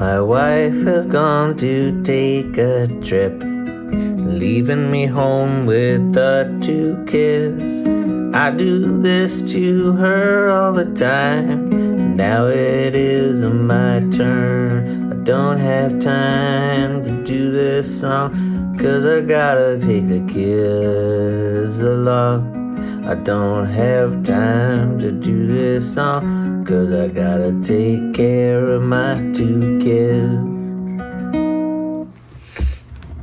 My wife has gone to take a trip, leaving me home with the two kids. I do this to her all the time. Now it is my turn. I don't have time to do this song, cause I gotta take the kids along. I don't have time to do this song, cause I gotta take care of my two kids.